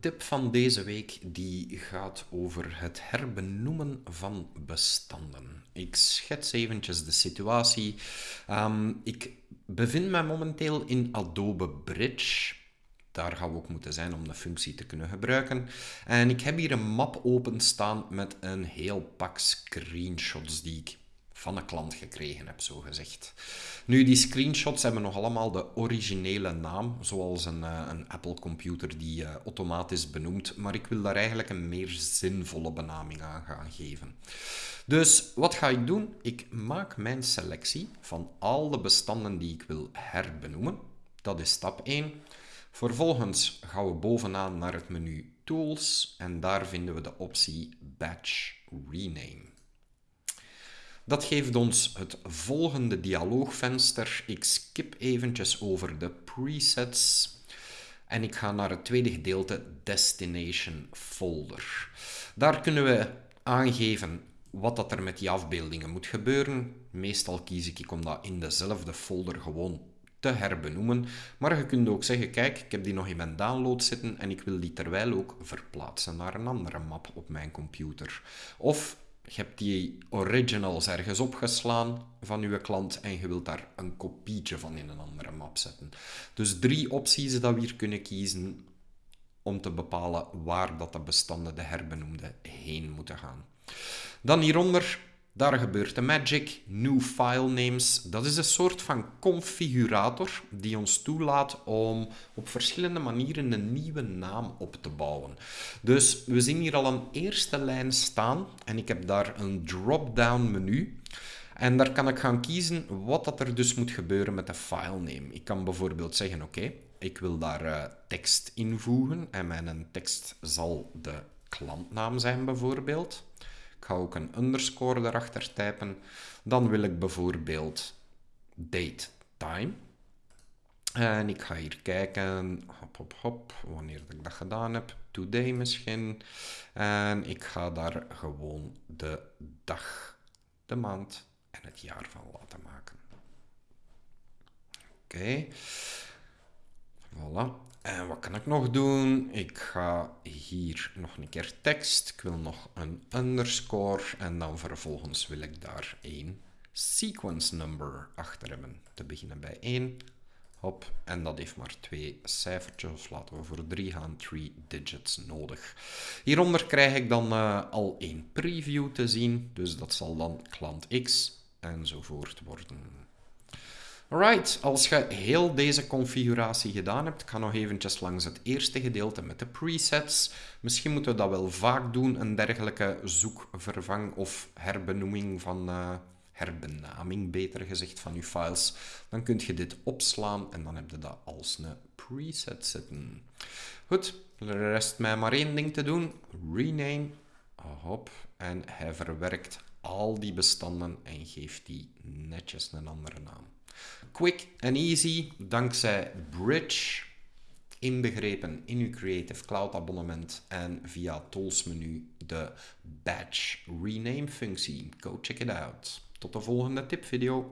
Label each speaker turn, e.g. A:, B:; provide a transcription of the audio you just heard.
A: tip van deze week die gaat over het herbenoemen van bestanden. Ik schets eventjes de situatie. Ehm, ik bevind me momenteel in Adobe Bridge. Daar gaan we ook moeten zijn om de functie te kunnen gebruiken. En ik heb hier een map openstaan met een heel pak screenshots die ik van een klant gekregen heb, zo gezegd. Nu, die screenshots hebben nog allemaal de originele naam, zoals een, uh, een Apple-computer die uh, automatisch benoemt, maar ik wil daar eigenlijk een meer zinvolle benaming aan gaan geven. Dus wat ga ik doen? Ik maak mijn selectie van al de bestanden die ik wil herbenoemen. Dat is stap 1. Vervolgens gaan we bovenaan naar het menu Tools en daar vinden we de optie Batch Rename. Dat geeft ons het volgende dialoogvenster. Ik skip eventjes over de presets en ik ga naar het tweede gedeelte Destination Folder. Daar kunnen we aangeven wat dat er met die afbeeldingen moet gebeuren. Meestal kies ik om dat in dezelfde folder gewoon te herbenoemen. Maar je kunt ook zeggen, kijk, ik heb die nog in mijn download zitten en ik wil die terwijl ook verplaatsen naar een andere map op mijn computer. Of je hebt die originals ergens opgeslaan van je klant en je wilt daar een kopietje van in een andere map zetten. Dus drie opties dat we hier kunnen kiezen om te bepalen waar dat de bestanden, de herbenoemde, heen moeten gaan. Dan hieronder daar gebeurt de magic. New file names. Dat is een soort van configurator die ons toelaat om op verschillende manieren een nieuwe naam op te bouwen. Dus we zien hier al een eerste lijn staan en ik heb daar een drop-down menu. En daar kan ik gaan kiezen wat dat er dus moet gebeuren met de filename. Ik kan bijvoorbeeld zeggen, oké, ik wil daar uh, tekst invoegen en mijn tekst zal de klantnaam zijn bijvoorbeeld. Ik ga ook een underscore erachter typen. Dan wil ik bijvoorbeeld date time. En ik ga hier kijken, hop, hop, hop, wanneer ik dat gedaan heb. Today misschien. En ik ga daar gewoon de dag, de maand en het jaar van laten maken. Oké. Voilà. En wat kan ik nog doen? Ik ga hier nog een keer tekst. Ik wil nog een underscore. En dan vervolgens wil ik daar een sequence number achter hebben. Te beginnen bij 1. Hop. En dat heeft maar twee cijfertjes. Laten we voor 3 gaan. 3 digits nodig. Hieronder krijg ik dan uh, al een preview te zien. Dus dat zal dan klant X enzovoort worden. Alright, als je heel deze configuratie gedaan hebt, ga nog eventjes langs het eerste gedeelte met de presets. Misschien moeten we dat wel vaak doen, een dergelijke zoekvervang of herbenoeming van, uh, herbenaming beter gezegd, van je files. Dan kun je dit opslaan en dan heb je dat als een preset zitten. Goed, er rest mij maar één ding te doen. Rename. Hop. En hij verwerkt al die bestanden en geeft die netjes een andere naam. Quick and easy, dankzij Bridge, inbegrepen in uw Creative Cloud abonnement en via Tools menu de Batch Rename functie. Go check it out. Tot de volgende tipvideo.